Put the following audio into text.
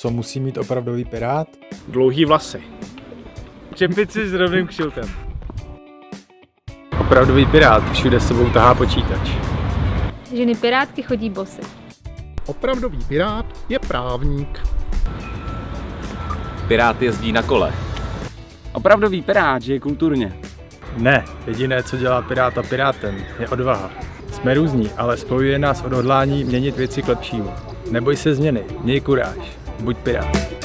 Co musí mít opravdový pirát? Dlouhý vlasy. Čepici s rovným kšiltem. Opravdový pirát všude s sebou tahá počítač. Ženy pirátky chodí bosy. Opravdový pirát je právník. Pirát jezdí na kole. Opravdový pirát žije kulturně. Ne, jediné, co dělá piráta pirátem, je odvaha. Jsme různí, ale spojuje nás odhodlání měnit věci k lepšímu. Neboj se změny, měj kuráž, buď pirát.